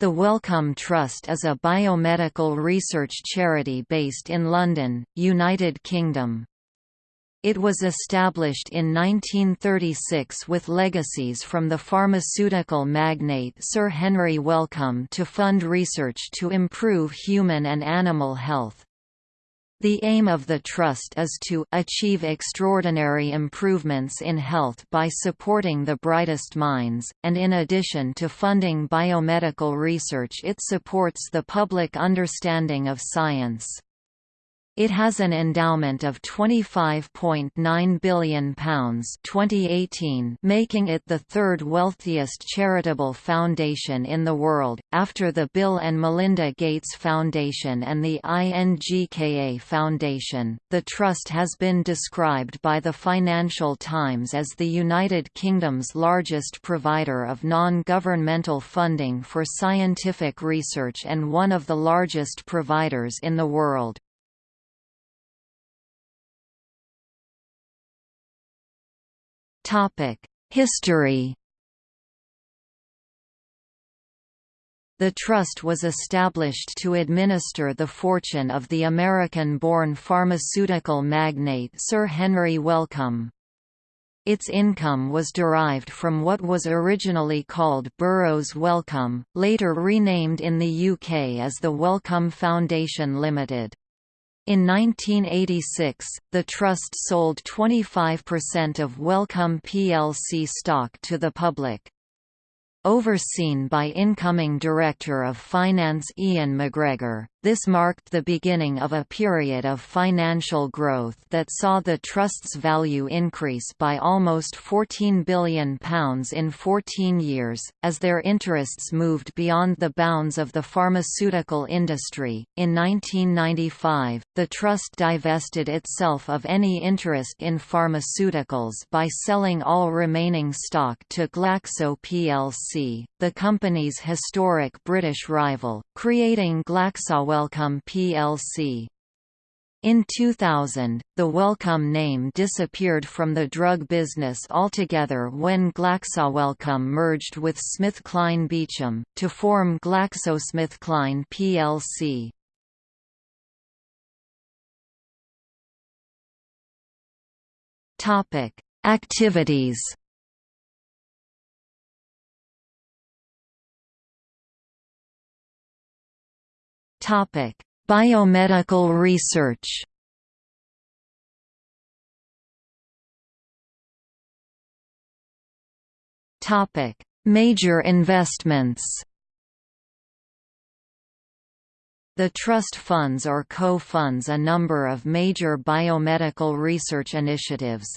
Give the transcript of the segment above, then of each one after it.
The Wellcome Trust is a biomedical research charity based in London, United Kingdom. It was established in 1936 with legacies from the pharmaceutical magnate Sir Henry Wellcome to fund research to improve human and animal health. The aim of the Trust is to achieve extraordinary improvements in health by supporting the brightest minds, and in addition to funding biomedical research it supports the public understanding of science. It has an endowment of £25.9 billion 2018 making it the third wealthiest charitable foundation in the world, after the Bill and Melinda Gates Foundation and the INGKA Foundation. The Trust has been described by the Financial Times as the United Kingdom's largest provider of non-governmental funding for scientific research and one of the largest providers in the world. History The trust was established to administer the fortune of the American-born pharmaceutical magnate Sir Henry Wellcome. Its income was derived from what was originally called Burroughs Wellcome, later renamed in the UK as the Wellcome Foundation Limited. In 1986, the Trust sold 25% of Wellcome plc stock to the public. Overseen by incoming Director of Finance Ian McGregor, this marked the beginning of a period of financial growth that saw the Trust's value increase by almost £14 billion in 14 years, as their interests moved beyond the bounds of the pharmaceutical industry. In 1995, the Trust divested itself of any interest in pharmaceuticals by selling all remaining stock to Glaxo plc, the company's historic British rival, creating Glaxo Wellcome plc. In 2000, the Wellcome name disappeared from the drug business altogether when GlaxoWellcome merged with SmithKline Beecham, to form GlaxoSmithKline plc. Activities Topic: Biomedical research. Topic: Major investments. The trust funds or co-funds a number of major biomedical research initiatives,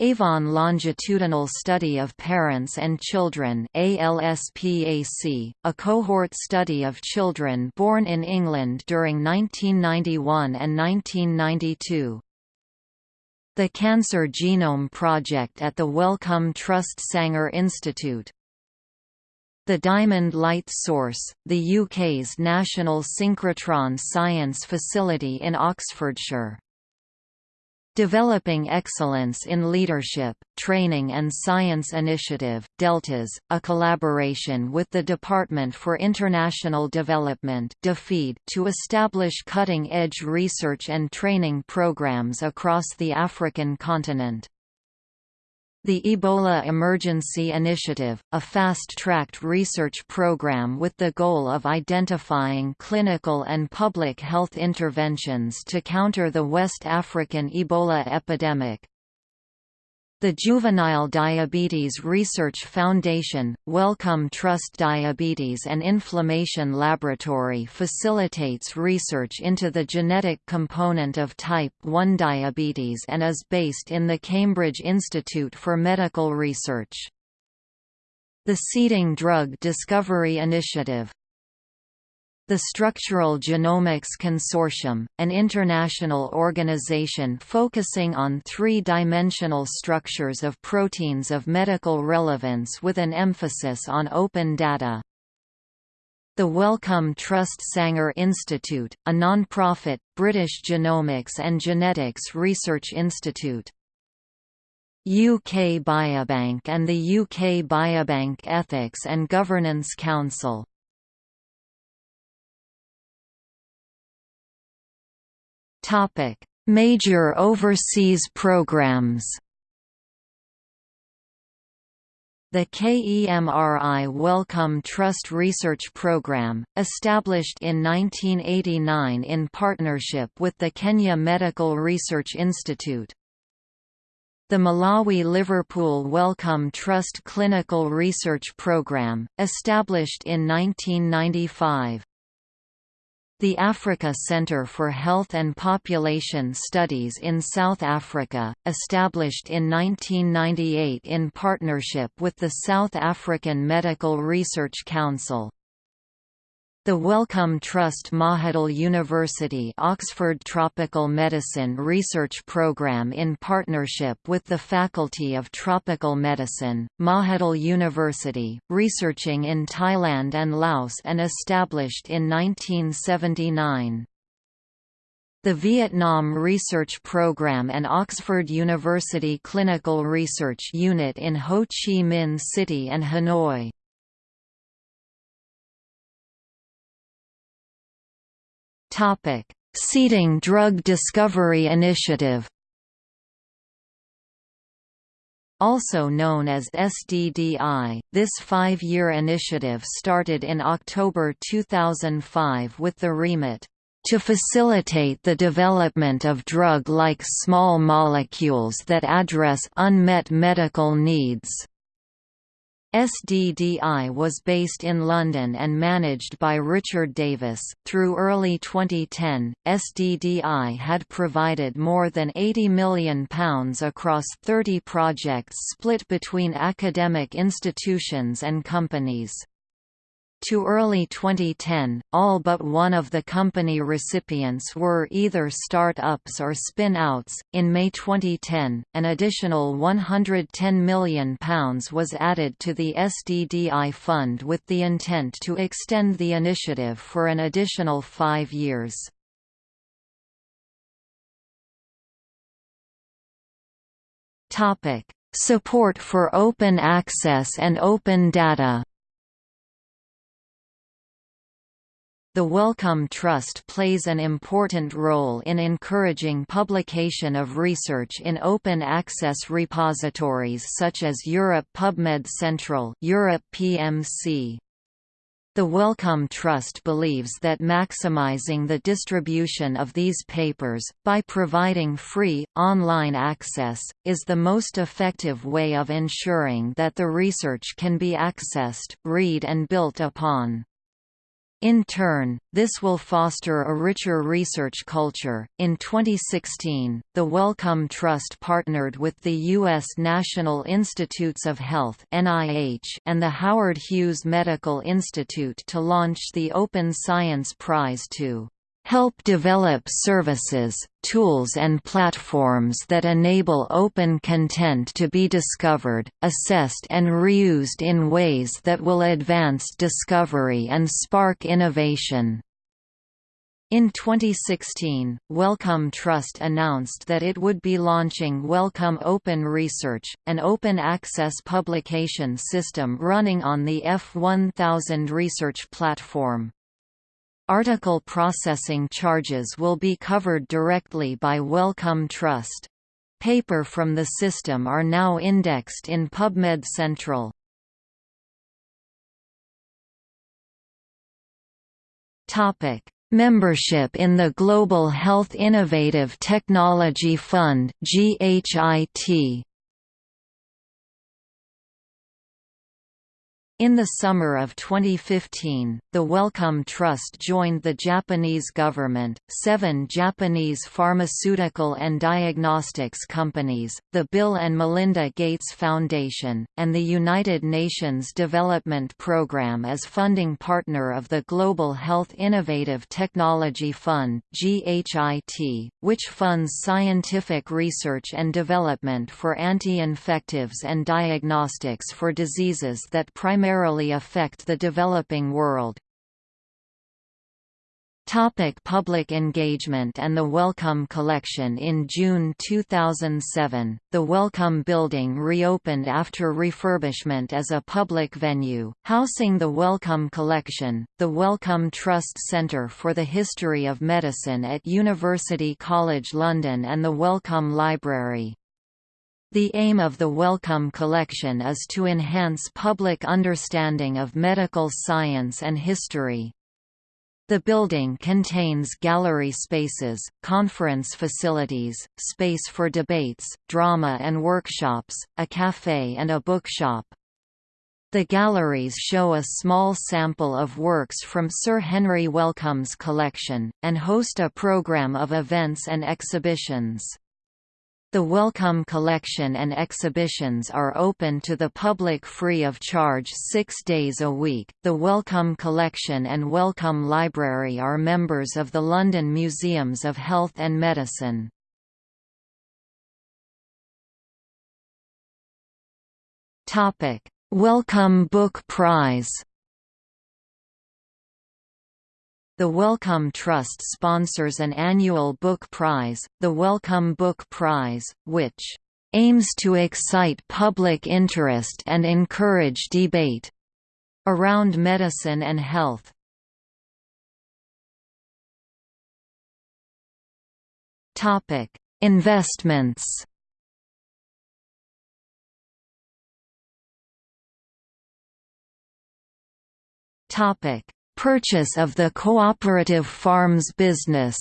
Avon Longitudinal Study of Parents and Children ALSPAC, a cohort study of children born in England during 1991 and 1992. The Cancer Genome Project at the Wellcome Trust Sanger Institute. The Diamond Light Source, the UK's national synchrotron science facility in Oxfordshire. Developing Excellence in Leadership, Training and Science Initiative Deltas, a collaboration with the Department for International Development to establish cutting-edge research and training programs across the African continent. The Ebola Emergency Initiative, a fast-tracked research program with the goal of identifying clinical and public health interventions to counter the West African Ebola epidemic. The Juvenile Diabetes Research Foundation, Wellcome Trust Diabetes and Inflammation Laboratory facilitates research into the genetic component of type 1 diabetes and is based in the Cambridge Institute for Medical Research. The Seeding Drug Discovery Initiative the Structural Genomics Consortium, an international organization focusing on three-dimensional structures of proteins of medical relevance with an emphasis on open data. The Wellcome Trust Sanger Institute, a non-profit, British genomics and genetics research institute. UK Biobank and the UK Biobank Ethics and Governance Council. Major overseas programs the KEMRI Wellcome Trust Research Program, established in 1989 in partnership with the Kenya Medical Research Institute. The Malawi Liverpool Wellcome Trust Clinical Research Program, established in 1995. The Africa Centre for Health and Population Studies in South Africa, established in 1998 in partnership with the South African Medical Research Council. The Wellcome Trust Mahidol University Oxford Tropical Medicine Research Programme in partnership with the Faculty of Tropical Medicine, Mahidol University, researching in Thailand and Laos and established in 1979. The Vietnam Research Program and Oxford University Clinical Research Unit in Ho Chi Minh City and Hanoi. Seeding Drug Discovery Initiative. Also known as SDDI, this five-year initiative started in October 2005 with the remit to facilitate the development of drug-like small molecules that address unmet medical needs. SDDI was based in London and managed by Richard Davis. Through early 2010, SDDI had provided more than £80 million across 30 projects split between academic institutions and companies. To early 2010, all but one of the company recipients were either start-ups or spin-outs. In May 2010, an additional £110 million was added to the SDDI fund with the intent to extend the initiative for an additional five years. Topic: Support for open access and open data. The Wellcome Trust plays an important role in encouraging publication of research in open access repositories such as Europe PubMed Central Europe PMC. The Wellcome Trust believes that maximizing the distribution of these papers, by providing free, online access, is the most effective way of ensuring that the research can be accessed, read and built upon. In turn, this will foster a richer research culture. In 2016, the Wellcome Trust partnered with the U.S. National Institutes of Health (NIH) and the Howard Hughes Medical Institute to launch the Open Science Prize to help develop services, tools and platforms that enable open content to be discovered, assessed and reused in ways that will advance discovery and spark innovation. In 2016, Wellcome Trust announced that it would be launching Wellcome Open Research, an open access publication system running on the F1000 research platform. Article processing charges will be covered directly by Wellcome Trust. Paper from the system are now indexed in PubMed Central. Topic: Membership in the Global Health Innovative Technology Fund (GHIT). In the summer of 2015, the Wellcome Trust joined the Japanese government, seven Japanese pharmaceutical and diagnostics companies, the Bill and Melinda Gates Foundation, and the United Nations Development Programme as funding partner of the Global Health Innovative Technology Fund (GHIT), which funds scientific research and development for anti-infectives and diagnostics for diseases that primarily affect the developing world. Topic public engagement and the Wellcome Collection In June 2007, the Wellcome Building reopened after refurbishment as a public venue, housing the Wellcome Collection, the Wellcome Trust Centre for the History of Medicine at University College London and the Wellcome Library. The aim of the Wellcome Collection is to enhance public understanding of medical science and history. The building contains gallery spaces, conference facilities, space for debates, drama and workshops, a café and a bookshop. The galleries show a small sample of works from Sir Henry Wellcome's collection, and host a program of events and exhibitions. The Wellcome Collection and exhibitions are open to the public free of charge six days a week. The Wellcome Collection and Wellcome Library are members of the London Museums of Health and Medicine. Wellcome Book Prize The Wellcome Trust sponsors an annual book prize, the Wellcome Book Prize, which aims to excite public interest and encourage debate around medicine and health. Topic: Investments. Topic: Purchase of the cooperative farms business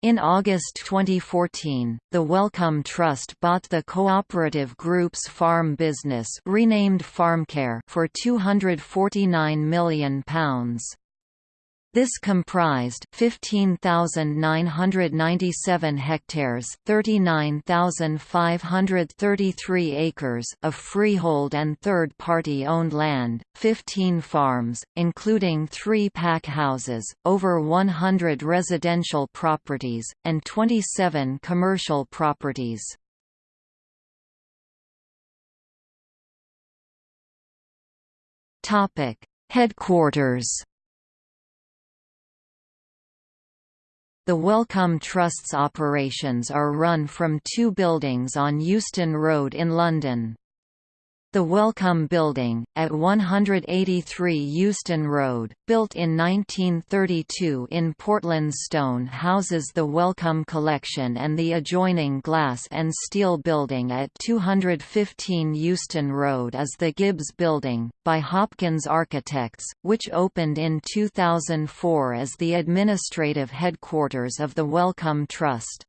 In August 2014, the Wellcome Trust bought the Cooperative Group's farm business renamed FarmCare for £249 million. This comprised 15,997 hectares, 39,533 acres of freehold and third-party owned land, 15 farms, including 3 pack houses, over 100 residential properties, and 27 commercial properties. Topic: Headquarters The Wellcome Trust's operations are run from two buildings on Euston Road in London. The Wellcome Building, at 183 Euston Road, built in 1932 in Portland stone houses the Wellcome Collection and the adjoining Glass and Steel Building at 215 Euston Road is the Gibbs Building, by Hopkins Architects, which opened in 2004 as the administrative headquarters of the Wellcome Trust.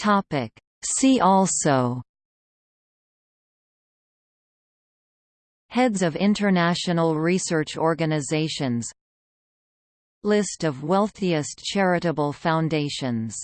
Topic. See also Heads of international research organizations List of wealthiest charitable foundations